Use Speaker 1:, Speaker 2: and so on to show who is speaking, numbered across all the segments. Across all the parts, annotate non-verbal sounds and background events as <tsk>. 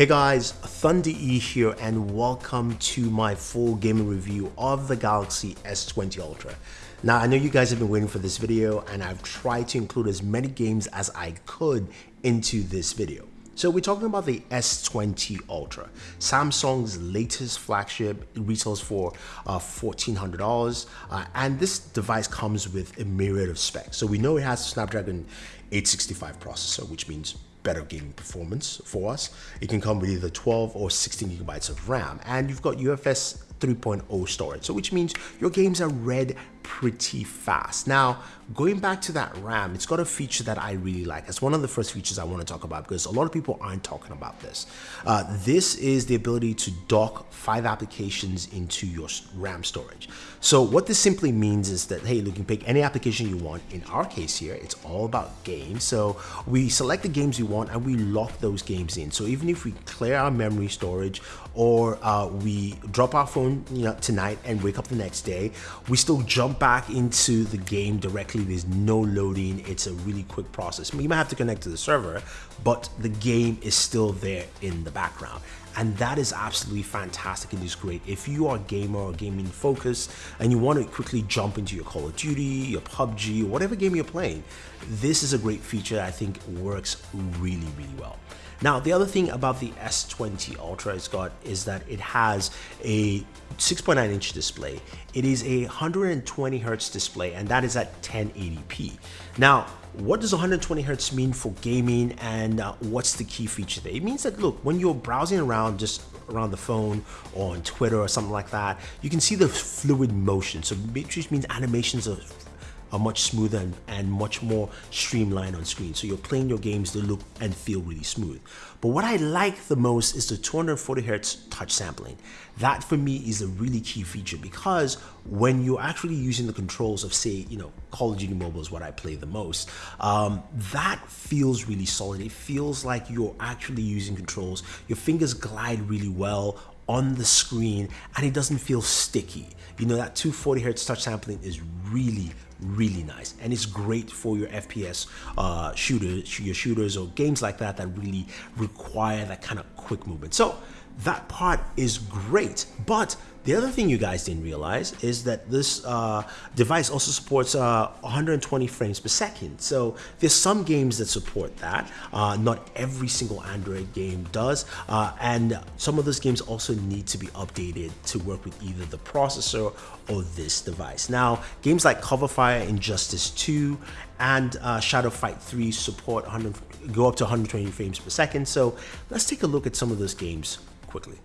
Speaker 1: Hey guys, Thunder E here and welcome to my full gaming review of the Galaxy S20 Ultra. Now I know you guys have been waiting for this video and I've tried to include as many games as I could into this video. So we're talking about the S20 Ultra, Samsung's latest flagship. It retails for uh, $1,400 uh, and this device comes with a myriad of specs. So we know it has a Snapdragon 865 processor, which means better gaming performance for us. It can come with either 12 or 16 gigabytes of RAM and you've got UFS 3.0 storage, so which means your games are read pretty fast. Now, going back to that RAM, it's got a feature that I really like. It's one of the first features I want to talk about because a lot of people aren't talking about this. Uh, this is the ability to dock five applications into your RAM storage. So what this simply means is that, hey, you can pick any application you want. In our case here, it's all about games. So we select the games we want and we lock those games in. So even if we clear our memory storage or uh, we drop our phone you know, tonight and wake up the next day, we still jump back into the game directly. There's no loading. It's a really quick process. You might have to connect to the server, but the game is still there in the background. And that is absolutely fantastic. It is great. If you are a gamer or gaming focused and you want to quickly jump into your Call of Duty, your PUBG, whatever game you're playing, this is a great feature I think works really, really well. Now, the other thing about the S20 Ultra it's got is that it has a 6.9 inch display. It is a 120 hertz display and that is at 1080p. Now, what does 120 hertz mean for gaming and uh, what's the key feature there? It means that look, when you're browsing around just around the phone or on Twitter or something like that, you can see the fluid motion. So which means animations are are much smoother and, and much more streamlined on screen. So you're playing your games, they look and feel really smooth. But what I like the most is the 240 hertz touch sampling. That for me is a really key feature because when you're actually using the controls of say, you know, Call of Duty Mobile is what I play the most, um, that feels really solid. It feels like you're actually using controls. Your fingers glide really well on the screen and it doesn't feel sticky. You know, that 240 hertz touch sampling is really, really nice and it's great for your FPS uh, shooters, your shooters or games like that that really require that kind of quick movement. So that part is great, but the other thing you guys didn't realize is that this uh, device also supports uh, 120 frames per second. So there's some games that support that. Uh, not every single Android game does. Uh, and some of those games also need to be updated to work with either the processor or this device. Now, games like Cover Fire, Injustice 2, and uh, Shadow Fight 3 support 100, go up to 120 frames per second. So let's take a look at some of those games quickly.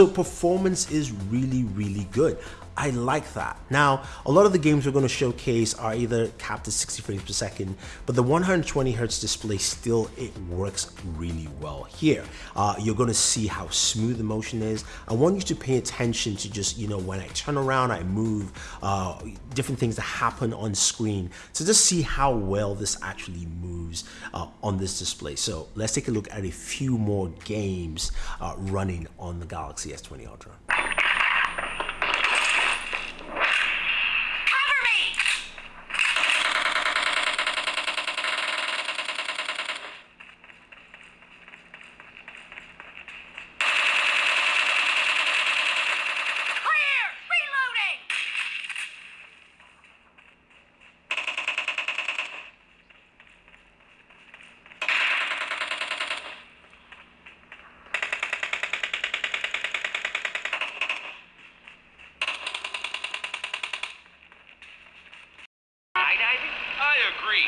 Speaker 1: So performance is really, really good. I like that. Now, a lot of the games we're going to showcase are either capped at 60 frames per second, but the 120 hertz display still, it works really well here. Uh, you're going to see how smooth the motion is. I want you to pay attention to just, you know, when I turn around, I move, uh, different things that happen on screen. So just see how well this actually moves uh, on this display. So let's take a look at a few more games uh, running on the Galaxy S20 Ultra.
Speaker 2: Agree.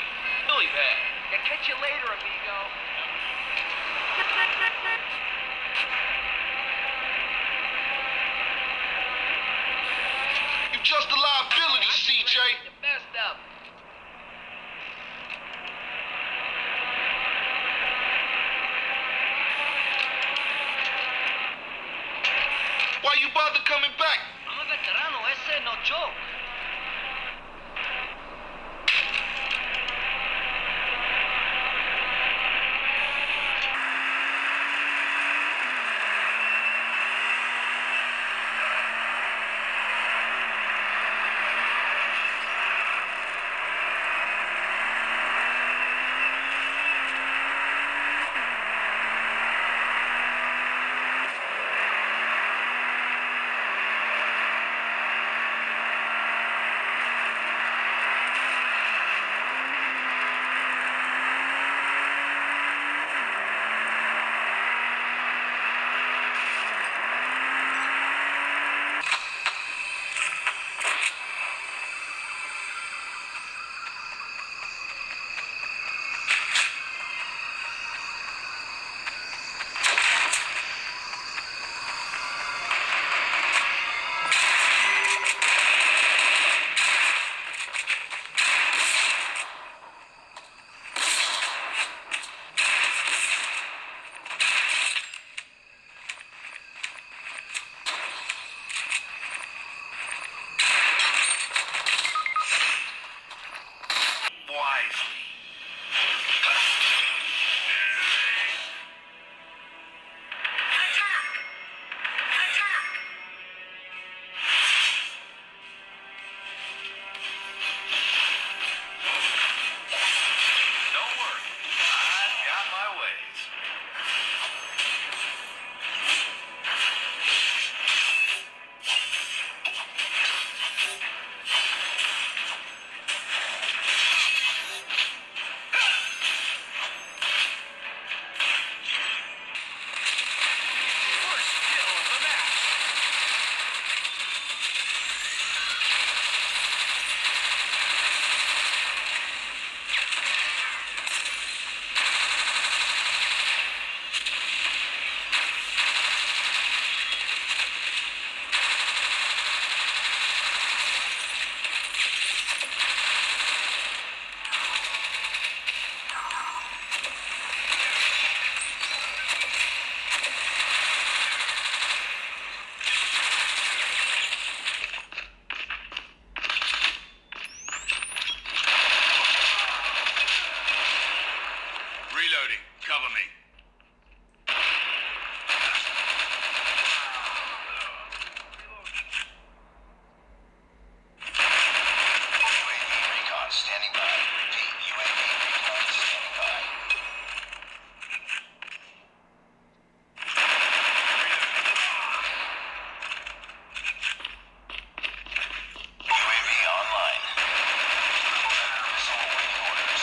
Speaker 2: Really bad.
Speaker 3: Yeah, catch you later, amigo.
Speaker 2: You just a liability, CJ.
Speaker 3: You messed up.
Speaker 2: Why you bother coming back?
Speaker 3: I'm a veterano, ese no joke.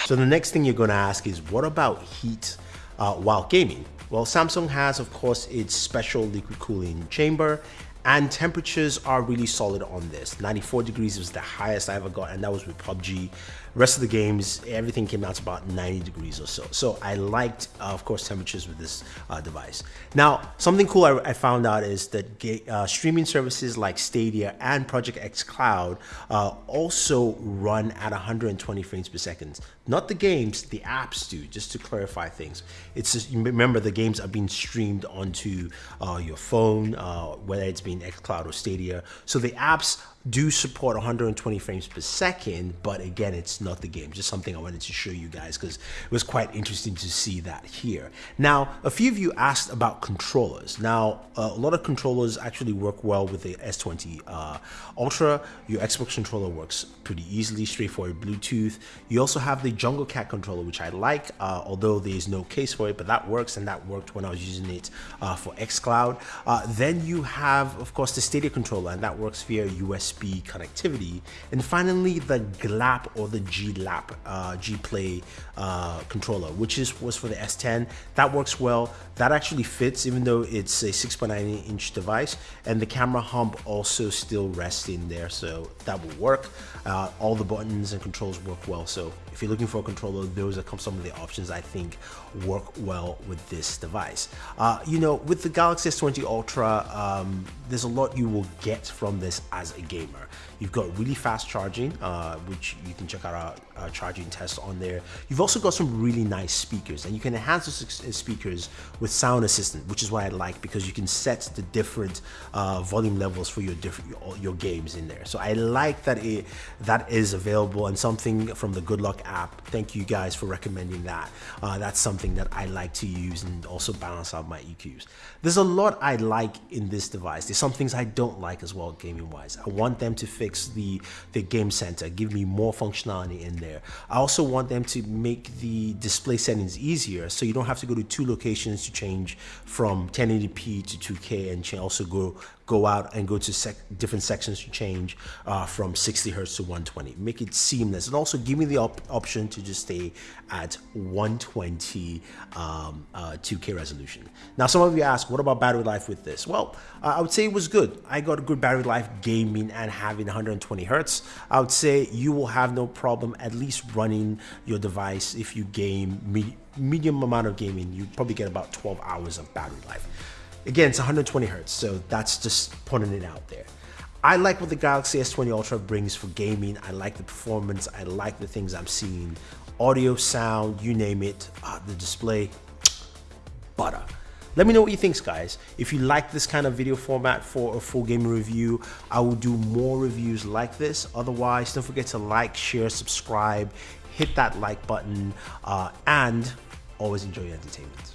Speaker 1: So the next thing you're to ask is, what about heat uh, while gaming? Well, Samsung has, of course, its special liquid cooling chamber, and temperatures are really solid on this. 94 degrees was the highest I ever got, and that was with PUBG. Rest of the games, everything came out to about 90 degrees or so. So I liked, uh, of course, temperatures with this uh, device. Now, something cool I, I found out is that uh, streaming services like Stadia and Project xCloud uh, also run at 120 frames per second. Not the games, the apps do. Just to clarify things, it's just, remember the games are being streamed onto uh, your phone, uh, whether it's being xCloud or Stadia. So the apps do support 120 frames per second, but again, it's not the game. Just something I wanted to show you guys because it was quite interesting to see that here. Now, a few of you asked about controllers. Now, uh, a lot of controllers actually work well with the S20 uh, Ultra. Your Xbox controller works pretty easily, straightforward Bluetooth. You also have the Junglecat controller, which I like, uh, although there is no case for it, but that works and that worked when I was using it uh, for xCloud. Uh, then you have, of course, the Stadia controller, and that works via USB USB connectivity, and finally the GLAP or the G-Lap uh, G-Play uh, controller, which is was for the S10. That works well. That actually fits, even though it's a 6.9 inch device, and the camera hump also still rests in there, so that will work. Uh, all the buttons and controls work well. So if you're looking for a controller, those are some of the options I think work well with this device. Uh, you know, with the Galaxy S20 Ultra, um, there's a lot you will get from this as a gamer. You've got really fast charging, uh, which you can check out our, our, charging test on there. You've also got some really nice speakers, and you can enhance those uh, speakers with Sound Assistant, which is what I like because you can set the different uh, volume levels for your different your games in there. So I like that it that is available and something from the Good Lock app. Thank you guys for recommending that. Uh, that's something that I like to use and also balance out my EQs. There's a lot I like in this device. There's some things I don't like as well, gaming wise. I want them to fix the the game center, give me more functionality in there. I also want them to make the display settings easier, so you don't have to go to two locations to change from 1080p to 2K and also go go out and go to sec different sections to change uh, from 60 hertz to 120 make it seamless. And also give me the op option to just stay at 120 um, uh, 2k resolution. Now some of you ask what about battery life with this? Well uh, i would say it was good. I got a good battery life gaming and having 120 hertz. I would say you will have no problem at least running your device if you game me medium amount of gaming. You probably get about 12 hours of battery life Again, it's 120 hertz, so that's just putting it out there. I like what the Galaxy S20 Ultra brings for gaming. I like the performance. I like the things I'm seeing. Audio, sound, you name it. Uh, the display, <tsk> butter. Let me know what you think, guys. If you like this kind of video format for a full game review, I will do more reviews like this. Otherwise, don't forget to like, share, subscribe, hit that like button, uh, and always enjoy your entertainment.